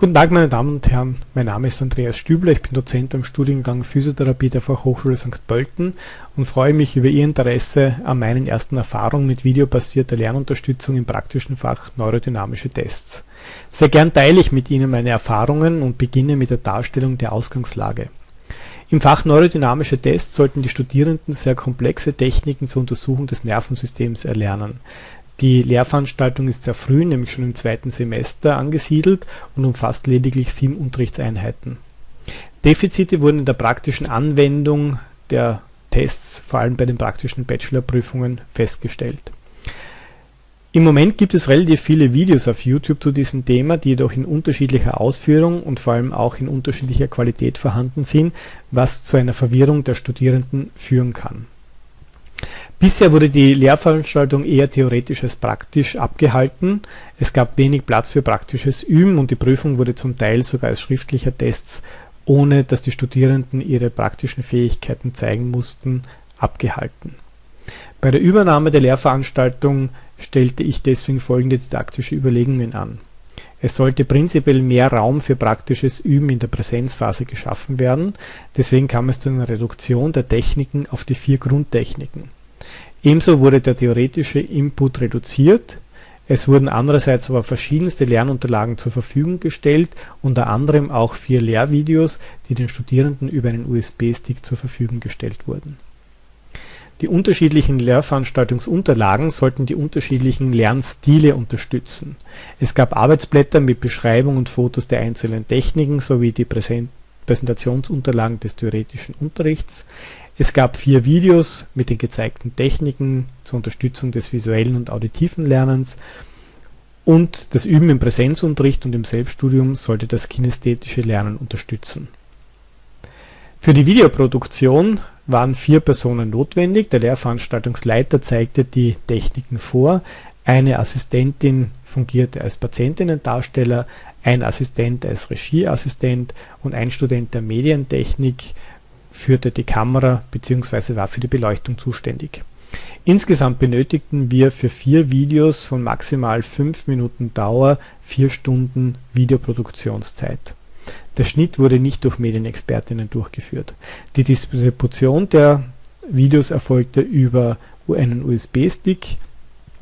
Guten Tag meine Damen und Herren, mein Name ist Andreas Stübler, ich bin Dozent am Studiengang Physiotherapie der Fachhochschule St. Pölten und freue mich über Ihr Interesse an meinen ersten Erfahrungen mit videobasierter Lernunterstützung im praktischen Fach Neurodynamische Tests. Sehr gern teile ich mit Ihnen meine Erfahrungen und beginne mit der Darstellung der Ausgangslage. Im Fach Neurodynamische Tests sollten die Studierenden sehr komplexe Techniken zur Untersuchung des Nervensystems erlernen. Die Lehrveranstaltung ist sehr früh, nämlich schon im zweiten Semester angesiedelt und umfasst lediglich sieben Unterrichtseinheiten. Defizite wurden in der praktischen Anwendung der Tests, vor allem bei den praktischen Bachelorprüfungen, festgestellt. Im Moment gibt es relativ viele Videos auf YouTube zu diesem Thema, die jedoch in unterschiedlicher Ausführung und vor allem auch in unterschiedlicher Qualität vorhanden sind, was zu einer Verwirrung der Studierenden führen kann Bisher wurde die Lehrveranstaltung eher theoretisch als praktisch abgehalten, es gab wenig Platz für praktisches Üben und die Prüfung wurde zum Teil sogar als schriftlicher Tests, ohne dass die Studierenden ihre praktischen Fähigkeiten zeigen mussten, abgehalten. Bei der Übernahme der Lehrveranstaltung stellte ich deswegen folgende didaktische Überlegungen an. Es sollte prinzipiell mehr Raum für praktisches Üben in der Präsenzphase geschaffen werden, deswegen kam es zu einer Reduktion der Techniken auf die vier Grundtechniken Ebenso wurde der theoretische Input reduziert, es wurden andererseits aber verschiedenste Lernunterlagen zur Verfügung gestellt, unter anderem auch vier Lehrvideos, die den Studierenden über einen USB-Stick zur Verfügung gestellt wurden. Die unterschiedlichen Lehrveranstaltungsunterlagen sollten die unterschiedlichen Lernstile unterstützen. Es gab Arbeitsblätter mit Beschreibung und Fotos der einzelnen Techniken sowie die Präsentationsunterlagen des theoretischen Unterrichts. Es gab vier Videos mit den gezeigten Techniken zur Unterstützung des visuellen und auditiven Lernens und das Üben im Präsenzunterricht und im Selbststudium sollte das kinästhetische Lernen unterstützen. Für die Videoproduktion waren vier Personen notwendig. Der Lehrveranstaltungsleiter zeigte die Techniken vor, eine Assistentin fungierte als Patientinnendarsteller, ein Assistent als Regieassistent und ein Student der Medientechnik führte die Kamera bzw. war für die Beleuchtung zuständig. Insgesamt benötigten wir für vier Videos von maximal 5 Minuten Dauer 4 Stunden Videoproduktionszeit. Der Schnitt wurde nicht durch Medienexpertinnen durchgeführt. Die Distribution der Videos erfolgte über einen USB-Stick.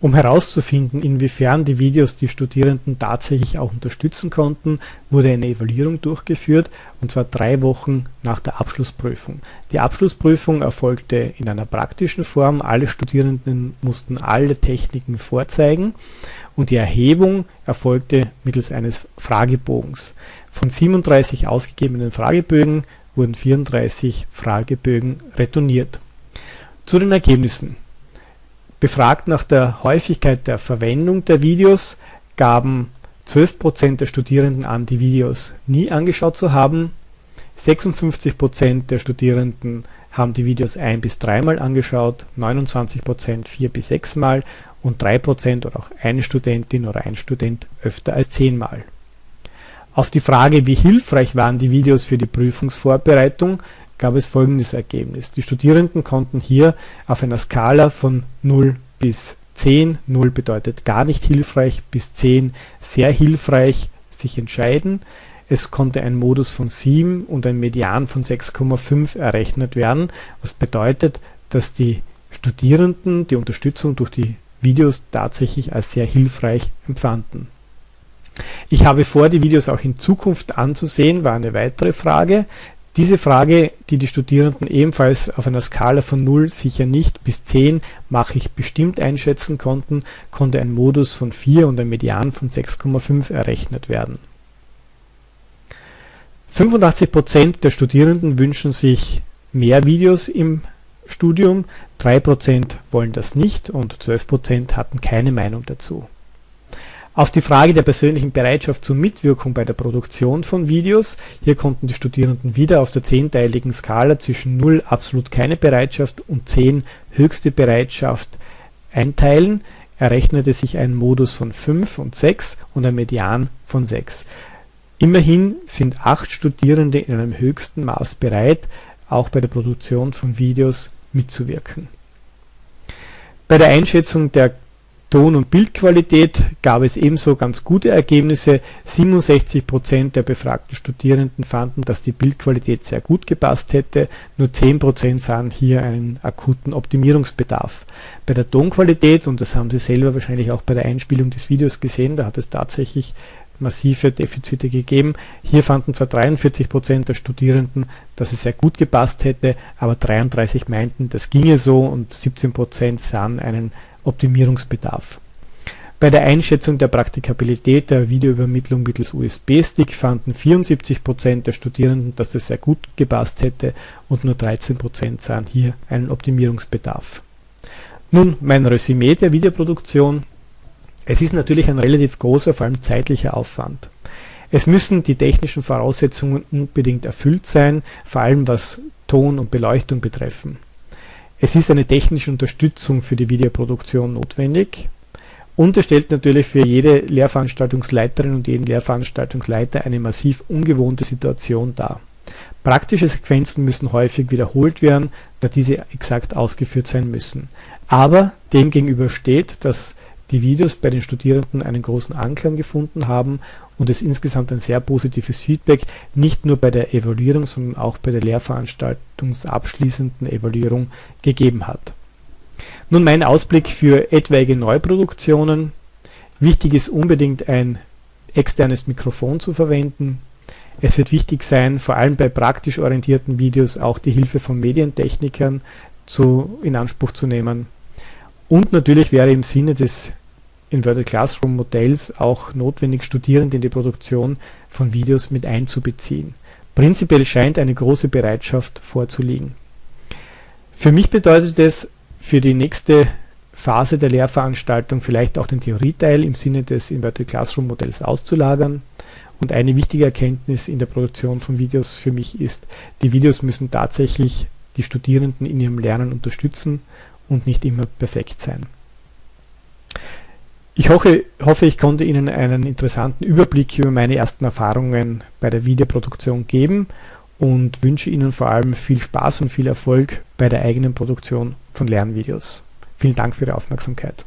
Um herauszufinden, inwiefern die Videos die Studierenden tatsächlich auch unterstützen konnten, wurde eine Evaluierung durchgeführt, und zwar drei Wochen nach der Abschlussprüfung. Die Abschlussprüfung erfolgte in einer praktischen Form, alle Studierenden mussten alle Techniken vorzeigen und die Erhebung erfolgte mittels eines Fragebogens. Von 37 ausgegebenen Fragebögen wurden 34 Fragebögen retourniert. Zu den Ergebnissen Befragt nach der Häufigkeit der Verwendung der Videos gaben 12% der Studierenden an, die Videos nie angeschaut zu haben, 56% der Studierenden haben die Videos ein bis dreimal angeschaut, 29% vier bis sechsmal und 3% oder auch eine Studentin oder ein Student öfter als zehnmal. Auf die Frage, wie hilfreich waren die Videos für die Prüfungsvorbereitung, gab es folgendes Ergebnis: Die Studierenden konnten hier auf einer Skala von 0 bis 10 (0 bedeutet gar nicht hilfreich, bis 10 sehr hilfreich) sich entscheiden. Es konnte ein Modus von 7 und ein Median von 6,5 errechnet werden, was bedeutet, dass die Studierenden die Unterstützung durch die Videos tatsächlich als sehr hilfreich empfanden. Ich habe vor, die Videos auch in Zukunft anzusehen, war eine weitere Frage. Diese Frage, die die Studierenden ebenfalls auf einer Skala von 0 sicher nicht bis 10 ich bestimmt einschätzen konnten, konnte ein Modus von 4 und ein Median von 6,5 errechnet werden. 85% der Studierenden wünschen sich mehr Videos im Studium, 3% wollen das nicht und 12% hatten keine Meinung dazu. Auf die Frage der persönlichen Bereitschaft zur Mitwirkung bei der Produktion von Videos, hier konnten die Studierenden wieder auf der zehnteiligen Skala zwischen 0 absolut keine Bereitschaft und 10 höchste Bereitschaft einteilen, errechnete sich ein Modus von 5 und 6 und ein Median von 6. Immerhin sind 8 Studierende in einem höchsten Maß bereit, auch bei der Produktion von Videos mitzuwirken. Bei der Einschätzung der Ton- und Bildqualität gab es ebenso ganz gute Ergebnisse. 67% der befragten Studierenden fanden, dass die Bildqualität sehr gut gepasst hätte. Nur 10% sahen hier einen akuten Optimierungsbedarf. Bei der Tonqualität, und das haben Sie selber wahrscheinlich auch bei der Einspielung des Videos gesehen, da hat es tatsächlich massive Defizite gegeben. Hier fanden zwar 43% der Studierenden, dass es sehr gut gepasst hätte, aber 33 meinten, das ginge so und 17% sahen einen Optimierungsbedarf. Bei der Einschätzung der Praktikabilität der Videoübermittlung mittels USB-Stick fanden 74% der Studierenden, dass es sehr gut gepasst hätte und nur 13% sahen hier einen Optimierungsbedarf. Nun mein Resümee der Videoproduktion. Es ist natürlich ein relativ großer, vor allem zeitlicher Aufwand. Es müssen die technischen Voraussetzungen unbedingt erfüllt sein, vor allem was Ton und Beleuchtung betreffen. Es ist eine technische Unterstützung für die Videoproduktion notwendig und es stellt natürlich für jede Lehrveranstaltungsleiterin und jeden Lehrveranstaltungsleiter eine massiv ungewohnte Situation dar. Praktische Sequenzen müssen häufig wiederholt werden, da diese exakt ausgeführt sein müssen. Aber demgegenüber steht, dass die Videos bei den Studierenden einen großen Anklang gefunden haben und es insgesamt ein sehr positives Feedback nicht nur bei der Evaluierung, sondern auch bei der Lehrveranstaltungsabschließenden Evaluierung gegeben hat. Nun mein Ausblick für etwaige Neuproduktionen. Wichtig ist unbedingt ein externes Mikrofon zu verwenden. Es wird wichtig sein, vor allem bei praktisch orientierten Videos auch die Hilfe von Medientechnikern zu, in Anspruch zu nehmen. Und natürlich wäre im Sinne des Inverted Classroom Modells auch notwendig, Studierende in die Produktion von Videos mit einzubeziehen. Prinzipiell scheint eine große Bereitschaft vorzuliegen. Für mich bedeutet es für die nächste Phase der Lehrveranstaltung vielleicht auch den Theorieteil im Sinne des Inverted Classroom Modells auszulagern. Und eine wichtige Erkenntnis in der Produktion von Videos für mich ist, die Videos müssen tatsächlich die Studierenden in ihrem Lernen unterstützen und nicht immer perfekt sein. Ich hoffe, hoffe, ich konnte Ihnen einen interessanten Überblick über meine ersten Erfahrungen bei der Videoproduktion geben und wünsche Ihnen vor allem viel Spaß und viel Erfolg bei der eigenen Produktion von Lernvideos. Vielen Dank für Ihre Aufmerksamkeit.